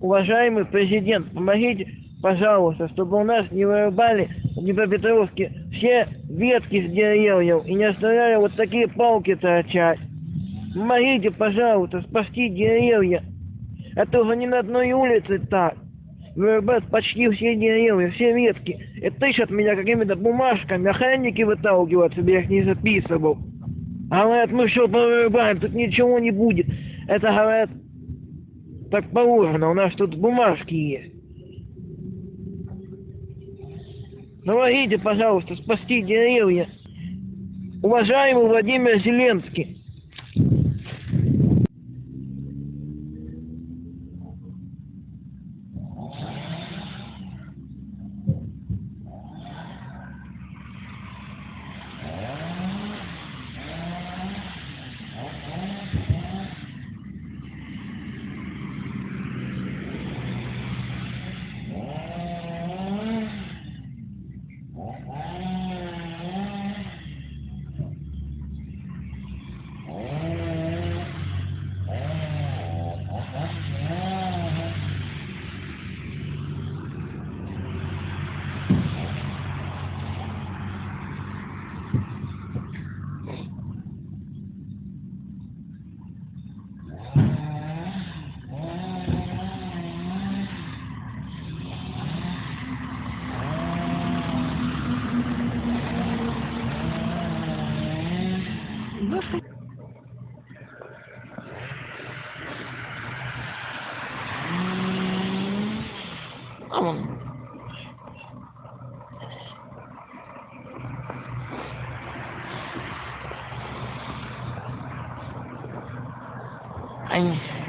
Уважаемый президент, помогите, пожалуйста, чтобы у нас не вырубали в Днепропетровске все ветки с деревьев и не оставляли вот такие палки торчать. Помогите, пожалуйста, спасти деревья. Это уже не на одной улице так. Вырубают почти все деревья, все ветки. И тычат меня какими-то бумажками. Охранники выталкивают, чтобы я их не записывал. А говорят, мы все повырубаем, тут ничего не будет. Это, говорят, так положено, у нас тут бумажки есть. Помогите, пожалуйста, спасти деревья. Уважаемый Владимир Зеленский. anh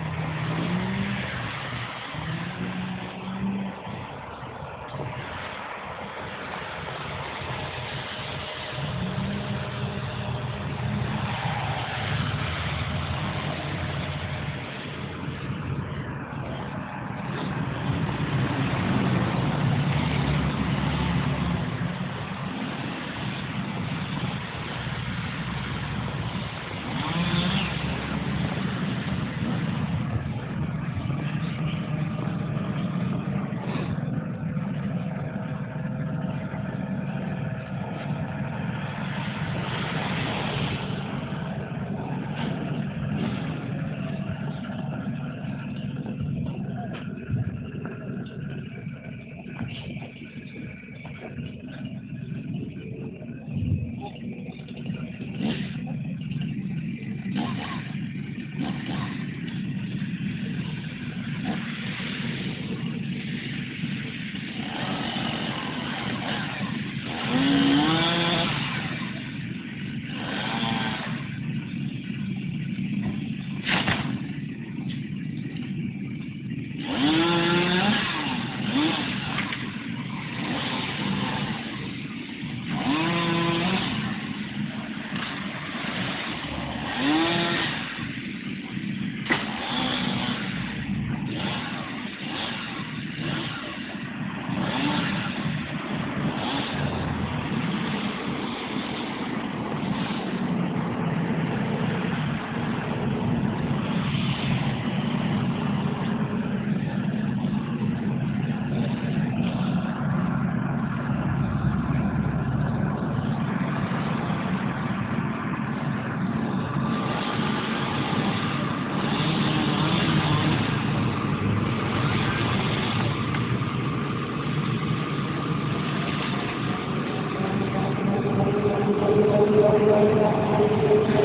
Thank you.